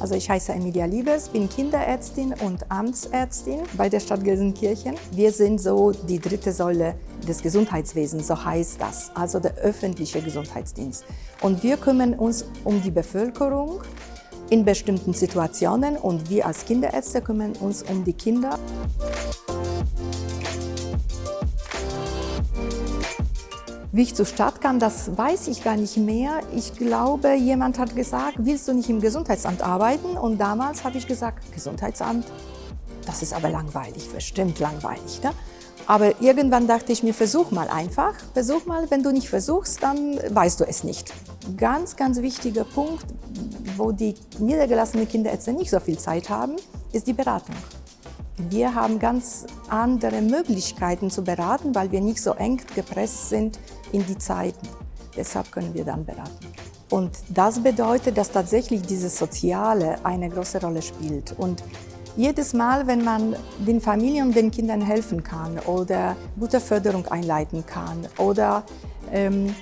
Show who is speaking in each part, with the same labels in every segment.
Speaker 1: Also ich heiße Emilia Liebes, bin Kinderärztin und Amtsärztin bei der Stadt Gelsenkirchen. Wir sind so die dritte Säule des Gesundheitswesens, so heißt das, also der öffentliche Gesundheitsdienst. Und wir kümmern uns um die Bevölkerung in bestimmten Situationen und wir als Kinderärzte kümmern uns um die Kinder. Wie ich zur Stadt kam, das weiß ich gar nicht mehr. Ich glaube, jemand hat gesagt, willst du nicht im Gesundheitsamt arbeiten? Und damals habe ich gesagt, Gesundheitsamt, das ist aber langweilig, bestimmt langweilig. Ne? Aber irgendwann dachte ich mir, versuch mal einfach. Versuch mal, wenn du nicht versuchst, dann weißt du es nicht. Ganz, ganz wichtiger Punkt, wo die niedergelassenen Kinderärzte nicht so viel Zeit haben, ist die Beratung. Wir haben ganz andere Möglichkeiten zu beraten, weil wir nicht so eng gepresst sind in die Zeiten. Deshalb können wir dann beraten. Und das bedeutet, dass tatsächlich dieses Soziale eine große Rolle spielt. Und jedes Mal, wenn man den Familien und den Kindern helfen kann oder gute Förderung einleiten kann oder ähm,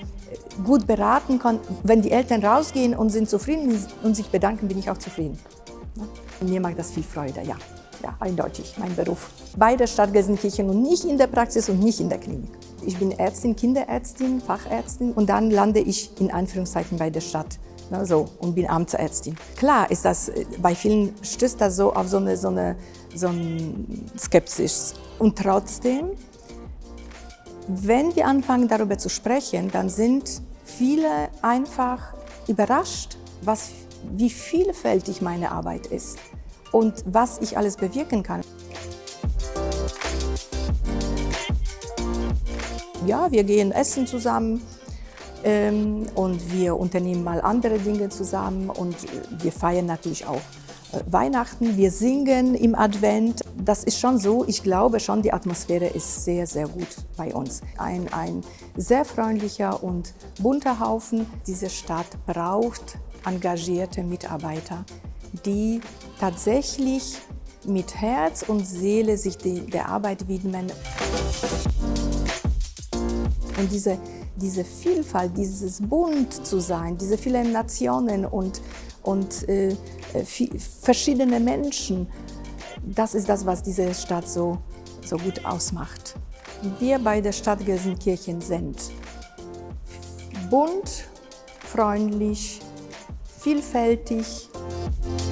Speaker 1: gut beraten kann, wenn die Eltern rausgehen und sind zufrieden und sich bedanken, bin ich auch zufrieden. Mir macht das viel Freude, ja ja, eindeutig mein Beruf. Bei der Stadt Gelsenkirchen und nicht in der Praxis und nicht in der Klinik. Ich bin Ärztin, Kinderärztin, Fachärztin und dann lande ich in Anführungszeichen bei der Stadt. Ne, so, und bin Amtsärztin. Klar ist das, äh, bei vielen stößt das so auf so eine, so eine so ein Skepsis. Und trotzdem, wenn wir anfangen darüber zu sprechen, dann sind viele einfach überrascht, was, wie vielfältig meine Arbeit ist und was ich alles bewirken kann. Ja, wir gehen essen zusammen ähm, und wir unternehmen mal andere Dinge zusammen und wir feiern natürlich auch äh, Weihnachten, wir singen im Advent. Das ist schon so, ich glaube schon, die Atmosphäre ist sehr, sehr gut bei uns. Ein, ein sehr freundlicher und bunter Haufen. Diese Stadt braucht engagierte Mitarbeiter, die tatsächlich mit Herz und Seele sich die, der Arbeit widmen. Und diese, diese Vielfalt, dieses Bunt zu sein, diese vielen Nationen und, und äh, verschiedene Menschen, das ist das, was diese Stadt so, so gut ausmacht. Wir bei der Stadt Gelsenkirchen sind bunt, freundlich, vielfältig, Thank you.